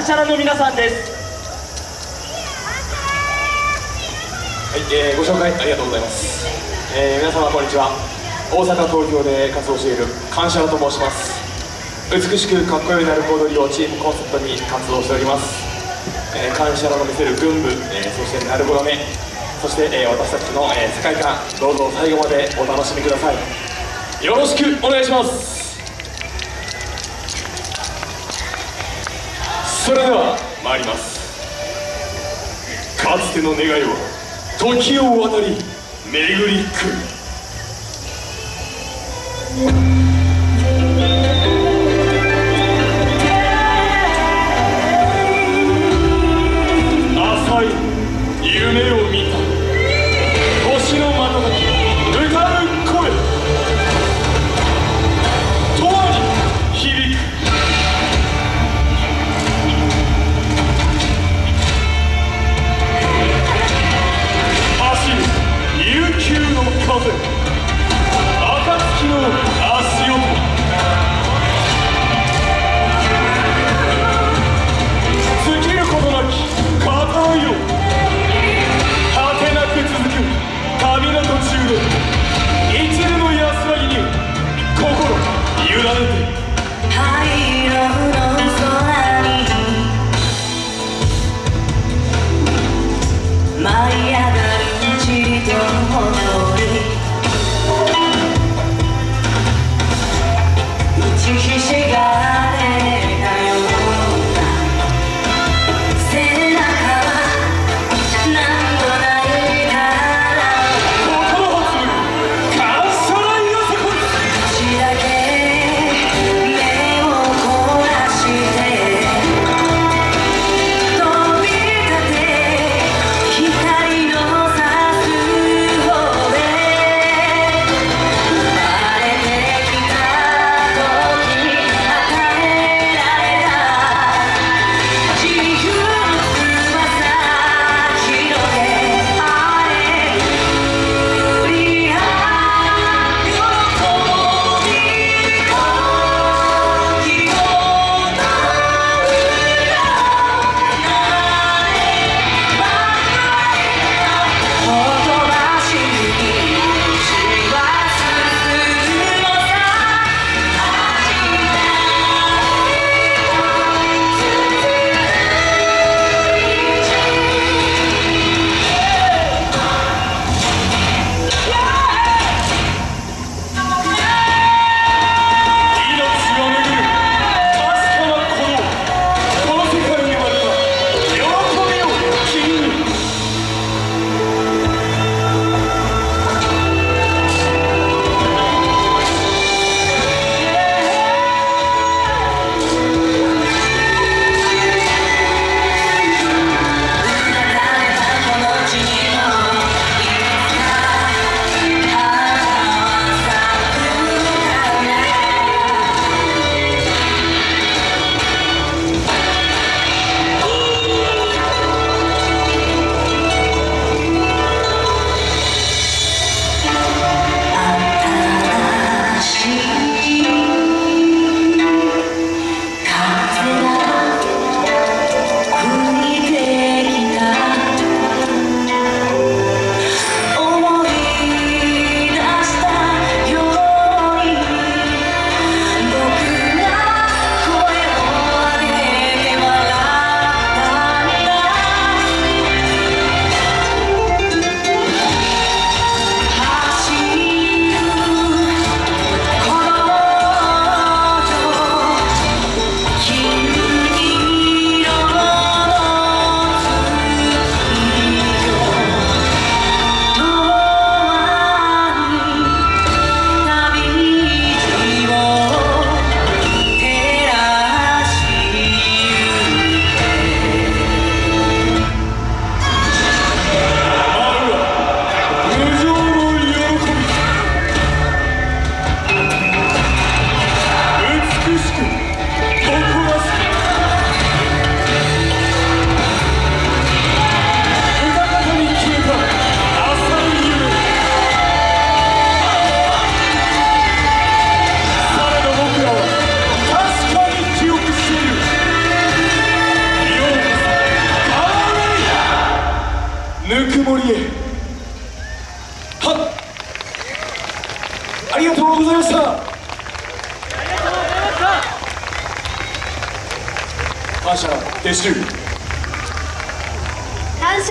感謝の皆さんです。はい、えー、ご紹介ありがとうございます、えー、皆様こんにちは。大阪東京で活動している感謝と申します。美しくかっこよいなる踊りをチームコンセプトに活動しております、えー、感謝の見せる群舞、えー、そしてなるほどめそして、えー、私たちの、えー、世界観どうぞ最後までお楽しみください。よろしくお願いします。それでは参ります。かつての願いは時を渡り巡り来る。ぬくもりへはっありがとうございました。感謝撤収